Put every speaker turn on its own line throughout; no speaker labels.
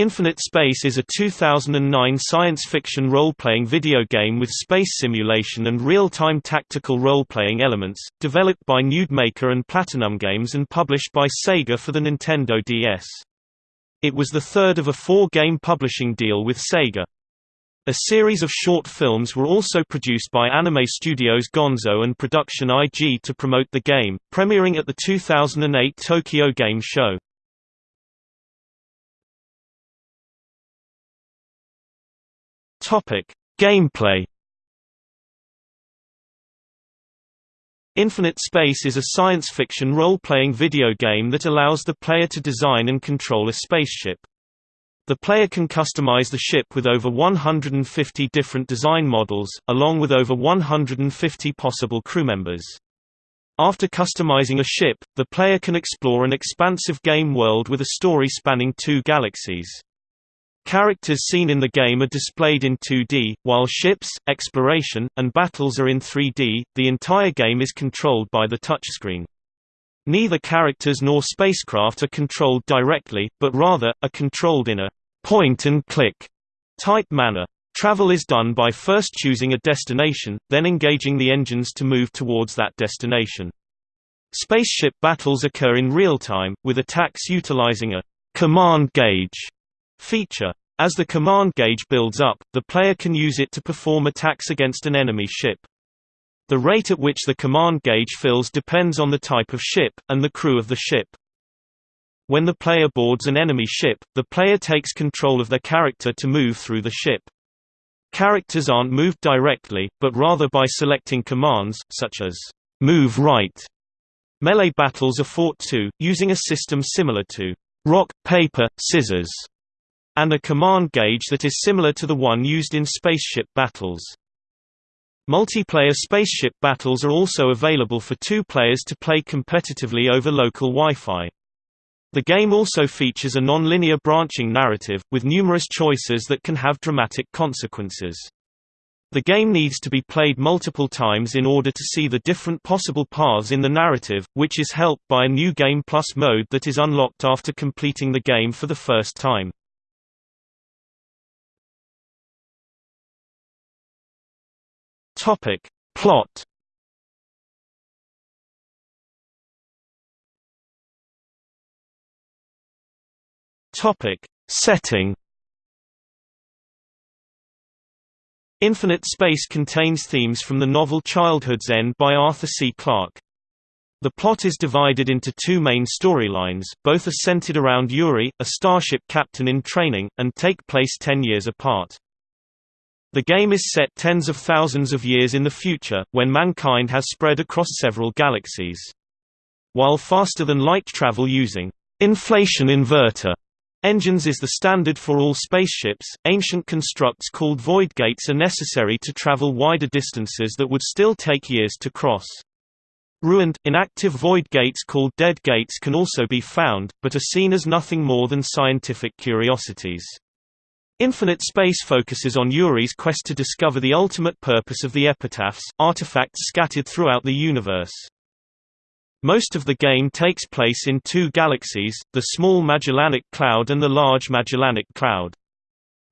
Infinite Space is a 2009 science fiction role-playing video game with space simulation and real-time tactical role-playing elements, developed by Nudemaker and Platinum Games and published by Sega for the Nintendo DS. It was the third of a four-game publishing deal with Sega. A series of short films were also produced by Anime Studios Gonzo and Production IG to promote the game, premiering at the 2008 Tokyo Game Show. Topic: Gameplay. Infinite Space is a science fiction role-playing video game that allows the player to design and control a spaceship. The player can customize the ship with over 150 different design models, along with over 150 possible crew members. After customizing a ship, the player can explore an expansive game world with a story spanning two galaxies. Characters seen in the game are displayed in 2D, while ships, exploration, and battles are in 3D. The entire game is controlled by the touchscreen. Neither characters nor spacecraft are controlled directly, but rather, are controlled in a point-and-click type manner. Travel is done by first choosing a destination, then engaging the engines to move towards that destination. Spaceship battles occur in real time, with attacks utilizing a command gauge feature. As the command gauge builds up, the player can use it to perform attacks against an enemy ship. The rate at which the command gauge fills depends on the type of ship, and the crew of the ship. When the player boards an enemy ship, the player takes control of their character to move through the ship. Characters aren't moved directly, but rather by selecting commands, such as, move right. Melee battles are fought too, using a system similar to rock, paper, scissors and a command gauge that is similar to the one used in spaceship battles. Multiplayer spaceship battles are also available for two players to play competitively over local Wi-Fi. The game also features a non-linear branching narrative, with numerous choices that can have dramatic consequences. The game needs to be played multiple times in order to see the different possible paths in the narrative, which is helped by a new Game Plus mode that is unlocked after completing the game for the first time. Topic. Plot Topic. Setting Infinite Space contains themes from the novel Childhood's End by Arthur C. Clarke. The plot is divided into two main storylines, both are centered around Yuri, a starship captain in training, and take place ten years apart. The game is set tens of thousands of years in the future, when mankind has spread across several galaxies. While faster-than-light travel using inflation inverter engines is the standard for all spaceships, ancient constructs called void gates are necessary to travel wider distances that would still take years to cross. Ruined, inactive void gates called dead gates can also be found, but are seen as nothing more than scientific curiosities. Infinite Space focuses on Yuri's quest to discover the ultimate purpose of the epitaphs, artifacts scattered throughout the universe. Most of the game takes place in two galaxies, the Small Magellanic Cloud and the Large Magellanic Cloud.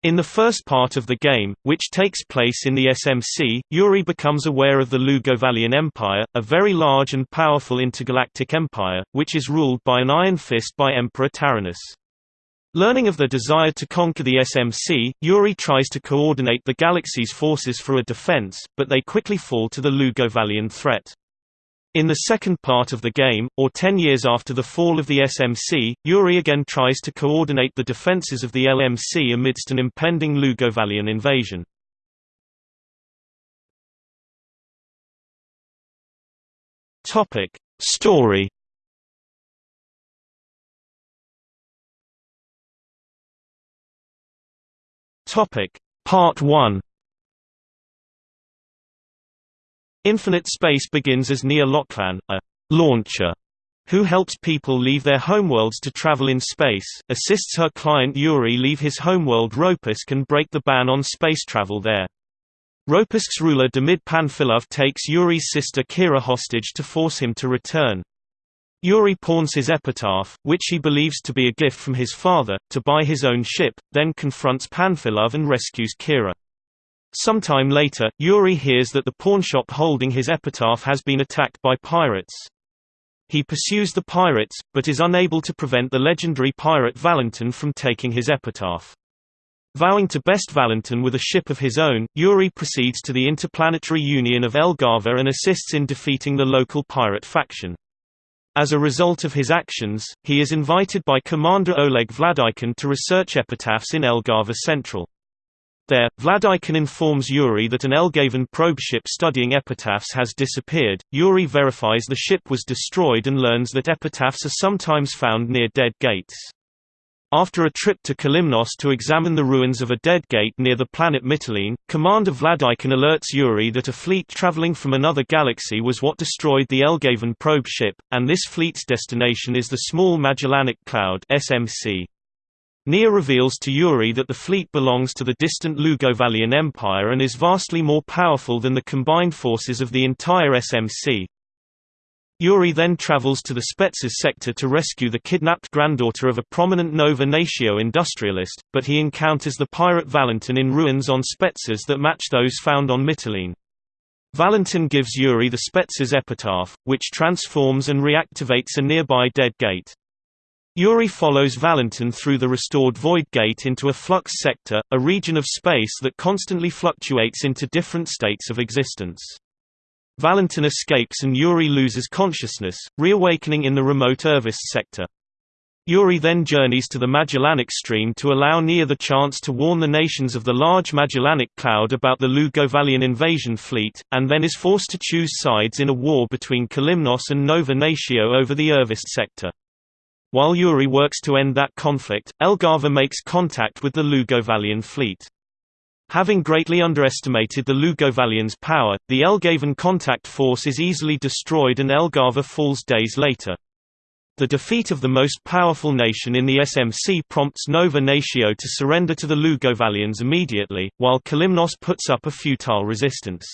In the first part of the game, which takes place in the SMC, Yuri becomes aware of the Lugovalian Empire, a very large and powerful intergalactic empire, which is ruled by an iron fist by Emperor Taranis. Learning of the desire to conquer the SMC, Yuri tries to coordinate the galaxy's forces for a defense, but they quickly fall to the Lugovalian threat. In the second part of the game, or ten years after the fall of the SMC, Yuri again tries to coordinate the defenses of the LMC amidst an impending Lugovalian invasion. Story Topic Part 1 Infinite Space begins as Nia Locklan, a launcher who helps people leave their homeworlds to travel in space, assists her client Yuri leave his homeworld Ropisk and break the ban on space travel there. Ropisk's ruler Demid Panfilov takes Yuri's sister Kira hostage to force him to return. Yuri pawns his epitaph, which he believes to be a gift from his father, to buy his own ship, then confronts Panfilov and rescues Kira. Sometime later, Yuri hears that the pawnshop holding his epitaph has been attacked by pirates. He pursues the pirates, but is unable to prevent the legendary pirate Valentin from taking his epitaph. Vowing to best Valentin with a ship of his own, Yuri proceeds to the Interplanetary Union of Elgava and assists in defeating the local pirate faction. As a result of his actions, he is invited by Commander Oleg Vladikin to research epitaphs in Elgava Central. There, Vladikin informs Yuri that an Elgavan probe ship studying epitaphs has disappeared. Yuri verifies the ship was destroyed and learns that epitaphs are sometimes found near dead gates. After a trip to Kalymnos to examine the ruins of a dead gate near the planet Mytilene, Commander Vladikin alerts Yuri that a fleet traveling from another galaxy was what destroyed the Elgavan probe ship, and this fleet's destination is the Small Magellanic Cloud SMC. Nia reveals to Yuri that the fleet belongs to the distant Lugovalian Empire and is vastly more powerful than the combined forces of the entire SMC. Yuri then travels to the Spetses sector to rescue the kidnapped granddaughter of a prominent Nova Natio industrialist, but he encounters the pirate Valentin in ruins on Spetses that match those found on Mytilene. Valentin gives Yuri the Spetses epitaph, which transforms and reactivates a nearby dead gate. Yuri follows Valentin through the restored Void Gate into a flux sector, a region of space that constantly fluctuates into different states of existence. Valentin escapes and Yuri loses consciousness, reawakening in the remote Irvist sector. Yuri then journeys to the Magellanic Stream to allow Nia the chance to warn the nations of the large Magellanic Cloud about the Lugovalian invasion fleet, and then is forced to choose sides in a war between Kalymnos and Nova Natio over the Irvist sector. While Yuri works to end that conflict, Elgava makes contact with the Lugovalian fleet. Having greatly underestimated the Lugovalians' power, the Elgavan contact force is easily destroyed and Elgava falls days later. The defeat of the most powerful nation in the SMC prompts Nova Natio to surrender to the Lugovalians immediately, while Kalymnos puts up a futile resistance.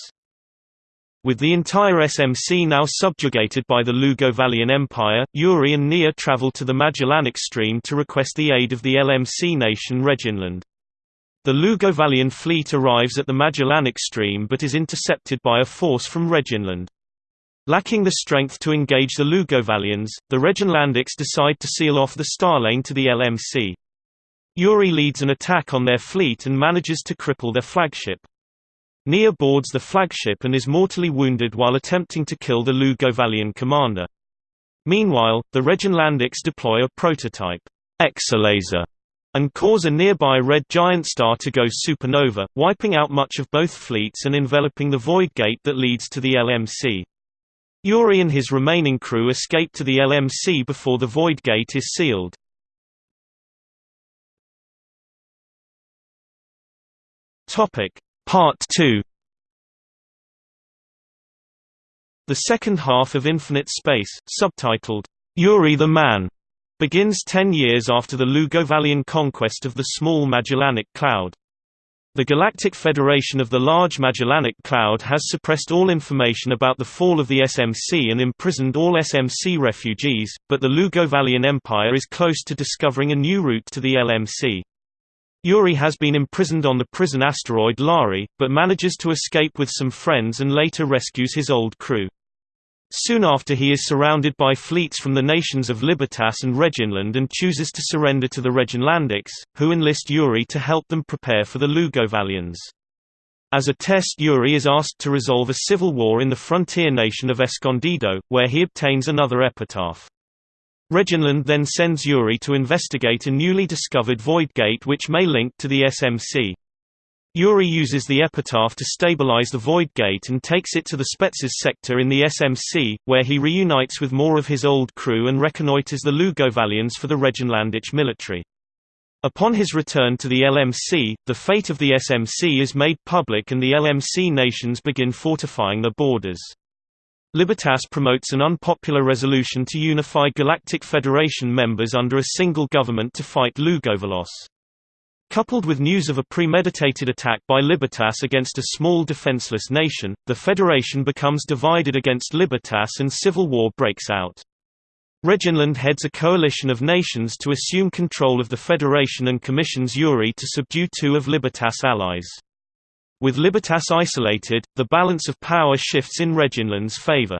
With the entire SMC now subjugated by the Lugovalian Empire, Yuri and Nia travel to the Magellanic Stream to request the aid of the LMC nation Reginland. The Lugovalian fleet arrives at the Magellanic Stream but is intercepted by a force from Reginland. Lacking the strength to engage the Lugovalians, the Reginlandics decide to seal off the Starlane to the LMC. Yuri leads an attack on their fleet and manages to cripple their flagship. Nia boards the flagship and is mortally wounded while attempting to kill the Lugovalian commander. Meanwhile, the Reginlandics deploy a prototype, Exolaser, and cause a nearby red giant star to go supernova, wiping out much of both fleets and enveloping the void gate that leads to the LMC. Yuri and his remaining crew escape to the LMC before the void gate is sealed. Part 2 The second half of Infinite Space, subtitled, Yuri the Man, begins ten years after the Lugovalian conquest of the small Magellanic Cloud. The Galactic Federation of the Large Magellanic Cloud has suppressed all information about the fall of the SMC and imprisoned all SMC refugees, but the Lugovalian Empire is close to discovering a new route to the LMC. Yuri has been imprisoned on the prison asteroid Lari, but manages to escape with some friends and later rescues his old crew. Soon after he is surrounded by fleets from the nations of Libertas and Reginland and chooses to surrender to the Reginlandics, who enlist Yuri to help them prepare for the Lugovalians. As a test Yuri is asked to resolve a civil war in the frontier nation of Escondido, where he obtains another epitaph. Reginland then sends Yuri to investigate a newly discovered void gate which may link to the SMC. Yuri uses the epitaph to stabilize the Void Gate and takes it to the Spetses sector in the SMC, where he reunites with more of his old crew and reconnoiters the Lugovalians for the Reginlandic military. Upon his return to the LMC, the fate of the SMC is made public and the LMC nations begin fortifying their borders. Libertas promotes an unpopular resolution to unify Galactic Federation members under a single government to fight Lugovalos. Coupled with news of a premeditated attack by Libertas against a small defenseless nation, the Federation becomes divided against Libertas and civil war breaks out. Reginland heads a coalition of nations to assume control of the Federation and commissions Yuri to subdue two of Libertas' allies. With Libertas isolated, the balance of power shifts in Reginland's favor.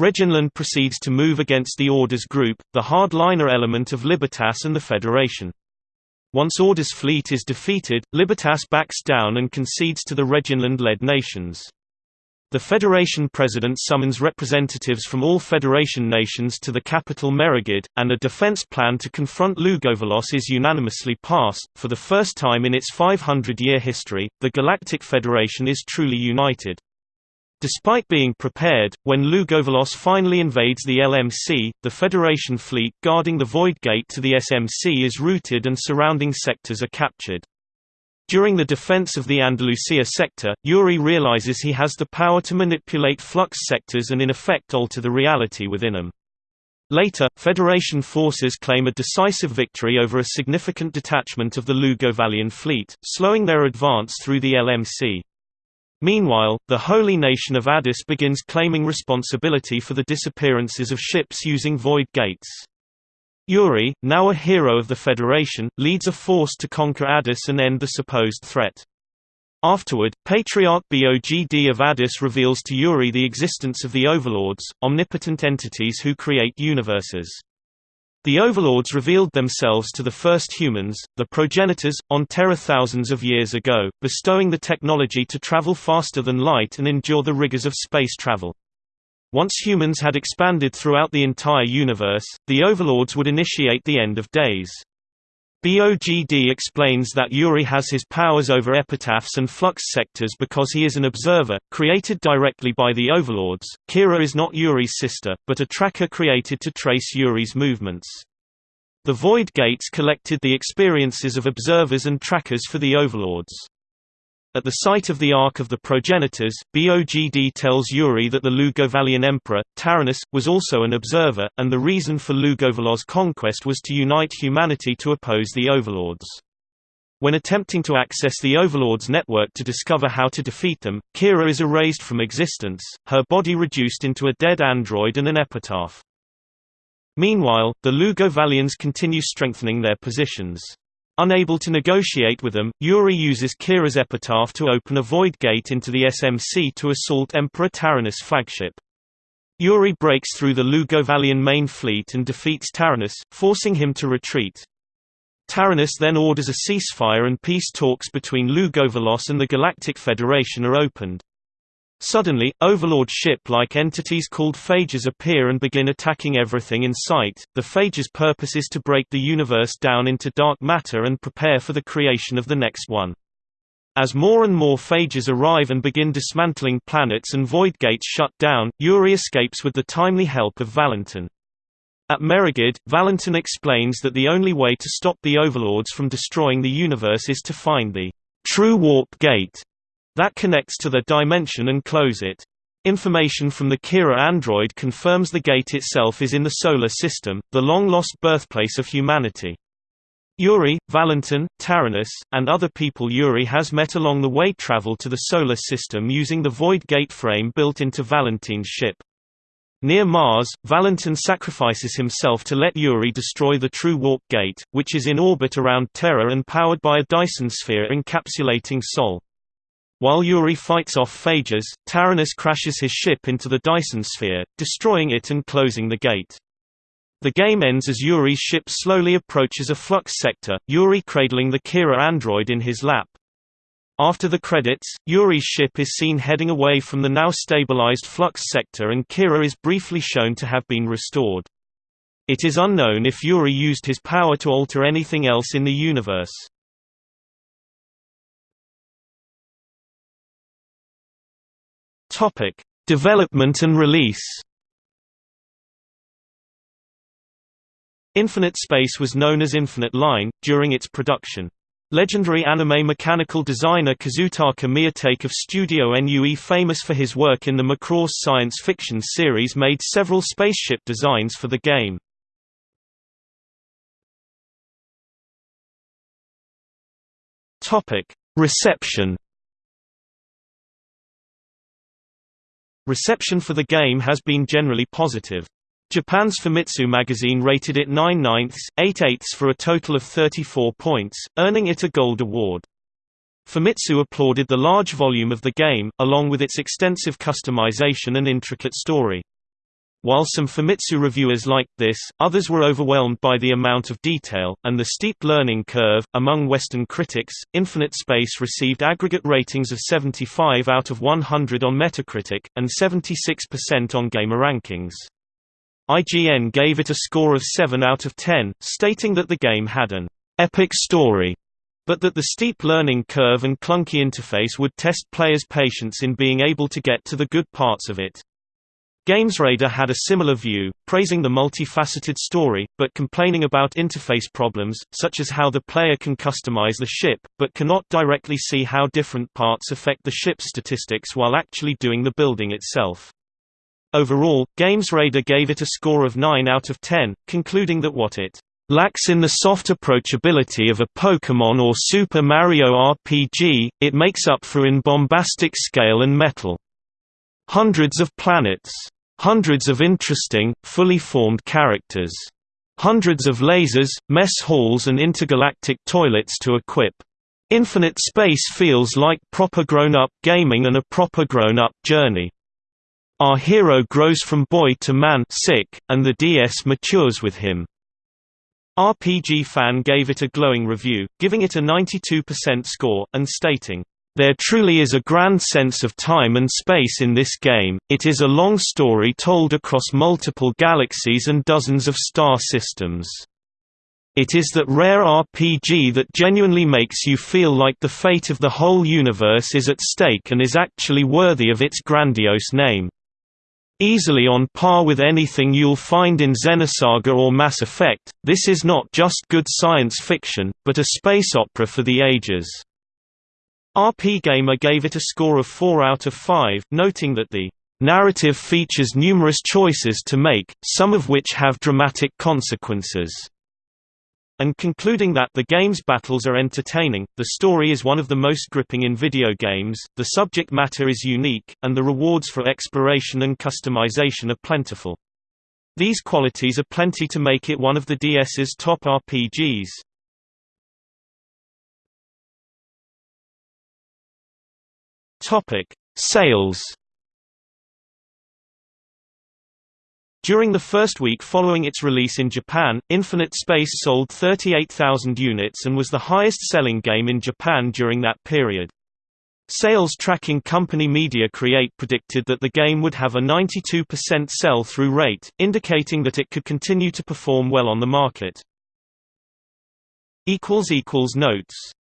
Reginland proceeds to move against the Orders group, the hardliner element of Libertas and the Federation. Once Orders fleet is defeated, Libertas backs down and concedes to the Reginland-led nations. The Federation President summons representatives from all Federation nations to the capital Merigid, and a defense plan to confront Lugovalos is unanimously passed. For the first time in its 500-year history, the Galactic Federation is truly united. Despite being prepared, when Lugovalos finally invades the LMC, the Federation fleet guarding the Void Gate to the SMC is routed and surrounding sectors are captured. During the defense of the Andalusia sector, Yuri realizes he has the power to manipulate flux sectors and in effect alter the reality within them. Later, Federation forces claim a decisive victory over a significant detachment of the Lugovalian fleet, slowing their advance through the LMC. Meanwhile, the holy nation of Addis begins claiming responsibility for the disappearances of ships using void gates. Yuri, now a hero of the Federation, leads a force to conquer Addis and end the supposed threat. Afterward, Patriarch Bogd of Addis reveals to Yuri the existence of the Overlords, omnipotent entities who create universes. The Overlords revealed themselves to the first humans, the progenitors, on Terra thousands of years ago, bestowing the technology to travel faster than light and endure the rigors of space travel. Once humans had expanded throughout the entire universe, the overlords would initiate the end of days. Bogd explains that Yuri has his powers over epitaphs and flux sectors because he is an observer, created directly by the overlords. Kira is not Yuri's sister, but a tracker created to trace Yuri's movements. The Void Gates collected the experiences of observers and trackers for the overlords. At the site of the Ark of the Progenitors, Bogd tells Yuri that the Lugovalian emperor, Taranis, was also an observer, and the reason for Lugovalos' conquest was to unite humanity to oppose the overlords. When attempting to access the Overlord's network to discover how to defeat them, Kira is erased from existence, her body reduced into a dead android and an epitaph. Meanwhile, the Lugovalians continue strengthening their positions. Unable to negotiate with them, Yuri uses Kira's epitaph to open a void gate into the SMC to assault Emperor Taranis' flagship. Yuri breaks through the Lugovalian main fleet and defeats Taranis, forcing him to retreat. Taranis then orders a ceasefire and peace talks between Lugovalos and the Galactic Federation are opened. Suddenly, Overlord ship-like entities called phages appear and begin attacking everything in sight. The phages' purpose is to break the universe down into dark matter and prepare for the creation of the next one. As more and more phages arrive and begin dismantling planets and void gates shut down, Yuri escapes with the timely help of Valentin. At Merigid, Valentin explains that the only way to stop the overlords from destroying the universe is to find the true warp gate that connects to the dimension and close it. Information from the Kira android confirms the gate itself is in the Solar System, the long-lost birthplace of humanity. Yuri, Valentin, Taranis, and other people Yuri has met along the way travel to the Solar System using the Void Gate frame built into Valentin's ship. Near Mars, Valentin sacrifices himself to let Yuri destroy the true warp gate, which is in orbit around Terra and powered by a Dyson sphere encapsulating Sol. While Yuri fights off Phages, Taranis crashes his ship into the Dyson sphere, destroying it and closing the gate. The game ends as Yuri's ship slowly approaches a flux sector, Yuri cradling the Kira android in his lap. After the credits, Yuri's ship is seen heading away from the now stabilized flux sector and Kira is briefly shown to have been restored. It is unknown if Yuri used his power to alter anything else in the universe. Topic: Development and release. Infinite Space was known as Infinite Line during its production. Legendary anime mechanical designer Kazutaka Miyatake of Studio NUE famous for his work in the Macross science fiction series made several spaceship designs for the game. Reception Reception for the game has been generally positive. Japan's Famitsu magazine rated it 9 ninths, 8 eighths for a total of 34 points, earning it a Gold Award. Famitsu applauded the large volume of the game, along with its extensive customization and intricate story. While some Famitsu reviewers liked this, others were overwhelmed by the amount of detail, and the steep learning curve. Among Western critics, Infinite Space received aggregate ratings of 75 out of 100 on Metacritic, and 76% on GamerRankings. IGN gave it a score of 7 out of 10, stating that the game had an epic story, but that the steep learning curve and clunky interface would test players' patience in being able to get to the good parts of it. GamesRadar had a similar view, praising the multifaceted story, but complaining about interface problems, such as how the player can customize the ship, but cannot directly see how different parts affect the ship's statistics while actually doing the building itself. Overall, GamesRadar gave it a score of 9 out of 10, concluding that what it lacks in the soft approachability of a Pokémon or Super Mario RPG, it makes up for in bombastic scale and metal. Hundreds of planets. Hundreds of interesting, fully formed characters. Hundreds of lasers, mess halls and intergalactic toilets to equip. Infinite Space feels like proper grown-up gaming and a proper grown-up journey. Our hero grows from boy to man sick, and the DS matures with him. RPG Fan gave it a glowing review, giving it a 92% score, and stating, there truly is a grand sense of time and space in this game, it is a long story told across multiple galaxies and dozens of star systems. It is that rare RPG that genuinely makes you feel like the fate of the whole universe is at stake and is actually worthy of its grandiose name. Easily on par with anything you'll find in Xenosaga or Mass Effect, this is not just good science fiction, but a space opera for the ages. RPGamer gave it a score of 4 out of 5, noting that the narrative features numerous choices to make, some of which have dramatic consequences and concluding that the game's battles are entertaining, the story is one of the most gripping in video games, the subject matter is unique, and the rewards for exploration and customization are plentiful. These qualities are plenty to make it one of the DS's top RPGs. Topic: Sales During the first week following its release in Japan, Infinite Space sold 38,000 units and was the highest-selling game in Japan during that period. Sales tracking company Media Create predicted that the game would have a 92% sell-through rate, indicating that it could continue to perform well on the market. Notes